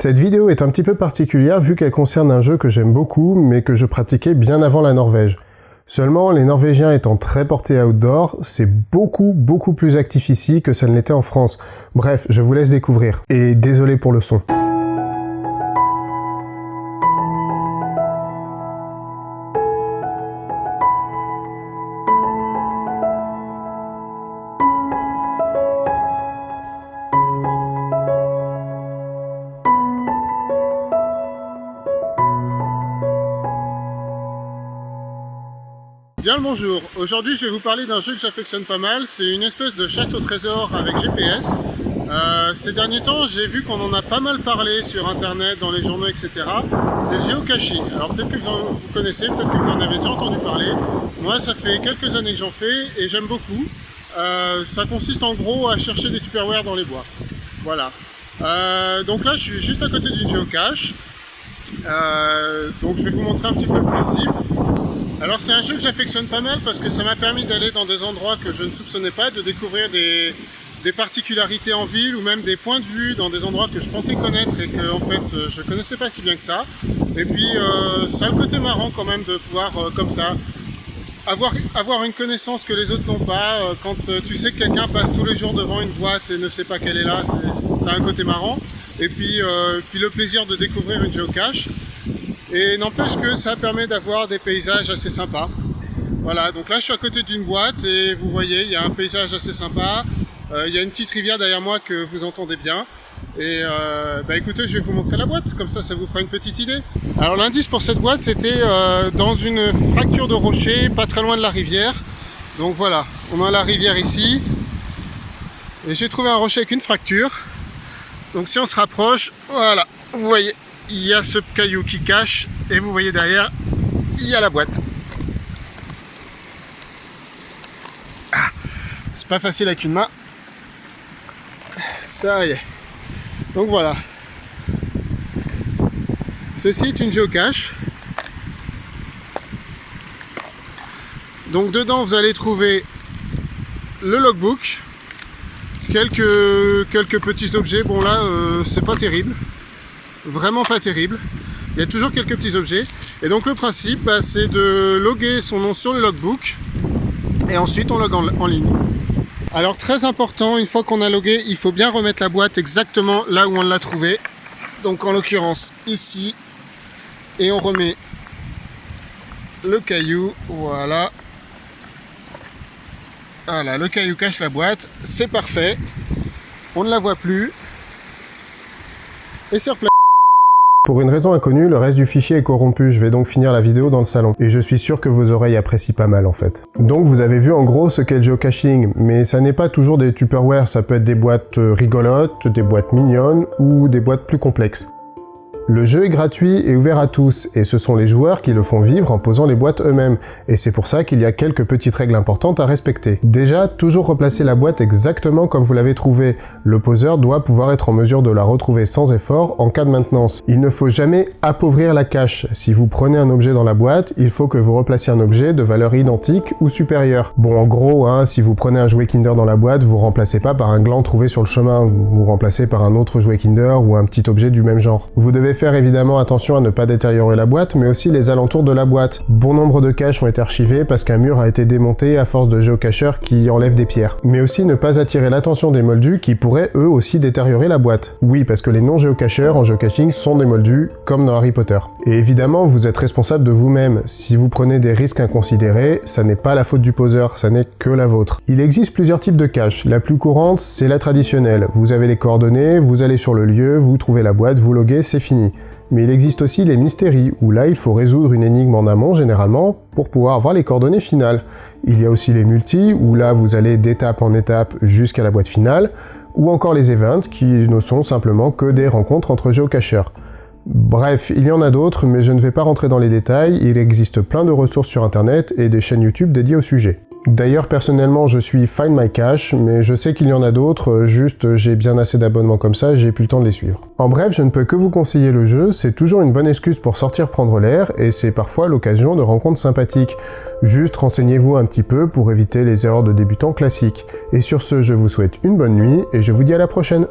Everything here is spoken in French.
Cette vidéo est un petit peu particulière vu qu'elle concerne un jeu que j'aime beaucoup mais que je pratiquais bien avant la Norvège. Seulement, les Norvégiens étant très portés outdoor, c'est beaucoup beaucoup plus actif ici que ça ne l'était en France. Bref, je vous laisse découvrir. Et désolé pour le son. Bien le bonjour, aujourd'hui je vais vous parler d'un jeu que j'affectionne pas mal, c'est une espèce de chasse au trésor avec GPS. Euh, ces derniers temps j'ai vu qu'on en a pas mal parlé sur internet, dans les journaux etc. C'est le geocaching, alors peut-être que vous, connaissez, peut-être que vous en avez déjà entendu parler. Moi ça fait quelques années que j'en fais et j'aime beaucoup. Euh, ça consiste en gros à chercher des tupperware dans les bois. Voilà. Euh, donc là je suis juste à côté d'une géocache. donc je vais vous montrer un petit peu le principe. Alors c'est un jeu que j'affectionne pas mal parce que ça m'a permis d'aller dans des endroits que je ne soupçonnais pas, de découvrir des, particularités en ville ou même des points de vue dans des endroits que je pensais connaître et que en fait euh, je connaissais pas si bien que ça. Et puis euh, ça a le côté marrant quand même de pouvoir euh, comme ça avoir, une connaissance que les autres n'ont pas. quand tu sais que quelqu'un passe tous les jours devant une boîte et ne sait pas qu'elle est là, c'est un côté marrant. Et puis, puis le plaisir de découvrir une géocache. Et n'empêche que ça permet d'avoir des paysages assez sympas. Voilà, donc là je suis à côté d'une boîte et vous voyez, il y a un paysage assez sympa. Euh, il y a une petite rivière derrière moi que vous entendez bien. Et euh, bah écoutez, je vais vous montrer la boîte, comme ça, ça vous fera une petite idée. Alors l'indice pour cette boîte, c'était euh, dans une fracture de rocher, pas très loin de la rivière. Donc voilà, on a la rivière ici. Et j'ai trouvé un rocher avec une fracture. Donc si on se rapproche, voilà, vous voyez, il y a ce caillou qui cache et vous voyez derrière il y a la boîte. Ah, c'est pas facile avec une main. Ça y est. Donc voilà. Ceci est une géocache. Donc dedans vous allez trouver le logbook quelques quelques petits objets. Bon là euh, c'est pas terrible vraiment pas terrible. Il y a toujours quelques petits objets. Et donc le principe, bah, c'est de loguer son nom sur le logbook et ensuite on log en, ligne. Alors très important, une fois qu'on a logué, il faut bien remettre la boîte exactement là où on l'a trouvée. Donc en l'occurrence ici. Et on remet le caillou, voilà. Voilà, le caillou cache la boîte, c'est parfait. On ne la voit plus. Et c'est replacé. Pour une raison inconnue, le reste du fichier est corrompu, je vais donc finir la vidéo dans le salon. Et je suis sûr que vos oreilles apprécient pas mal en fait. Donc vous avez vu en gros ce qu'est le geocaching, mais ça n'est pas toujours des tupperware, ça peut être des boîtes rigolotes, des boîtes mignonnes ou des boîtes plus complexes. Le jeu est gratuit et ouvert à tous, et ce sont les joueurs qui le font vivre en posant les boîtes eux-mêmes, et c'est pour ça qu'il y a quelques petites règles importantes à respecter. Déjà, toujours replacer la boîte exactement comme vous l'avez trouvée. Le poseur doit pouvoir être en mesure de la retrouver sans effort en cas de maintenance. Il ne faut jamais appauvrir la cache. Si vous prenez un objet dans la boîte, il faut que vous replaciez un objet de valeur identique ou supérieure. Bon, en gros, hein, si vous prenez un jouet Kinder dans la boîte, vous remplacez pas par un gland trouvé sur le chemin, vous remplacez par un autre jouet Kinder ou un petit objet du même genre. Faire évidemment attention à ne pas détériorer la boîte, mais aussi les alentours de la boîte. Bon nombre de caches ont été archivés parce qu'un mur a été démonté à force de géocacheurs qui enlèvent des pierres. Mais aussi ne pas attirer l'attention des moldus qui pourraient eux aussi détériorer la boîte. Oui, parce que les non-géocacheurs en geocaching sont des moldus, comme dans Harry Potter. Et évidemment, vous êtes responsable de vous-même. Si vous prenez des risques inconsidérés, ça n'est pas la faute du poseur, ça n'est que la vôtre. Il existe plusieurs types de caches. La plus courante, c'est la traditionnelle. Vous avez les coordonnées, vous allez sur le lieu, vous trouvez la boîte, vous loguez, c'est fini. Mais il existe aussi les mystéries, où là il faut résoudre une énigme en amont généralement pour pouvoir avoir les coordonnées finales. Il y a aussi les multi, où là vous allez d'étape en étape jusqu'à la boîte finale, ou encore les events, qui ne sont simplement que des rencontres entre géocacheurs. Bref, il y en a d'autres, mais je ne vais pas rentrer dans les détails, il existe plein de ressources sur internet et des chaînes YouTube dédiées au sujet. D'ailleurs, personnellement, je suis Find My Cash, mais je sais qu'il y en a d'autres, juste j'ai bien assez d'abonnements comme ça, j'ai plus le temps de les suivre. En bref, je ne peux que vous conseiller le jeu, c'est toujours une bonne excuse pour sortir prendre l'air, et c'est parfois l'occasion de rencontres sympathiques. Juste renseignez-vous un petit peu pour éviter les erreurs de débutants classiques. Et sur ce, je vous souhaite une bonne nuit, et je vous dis à la prochaine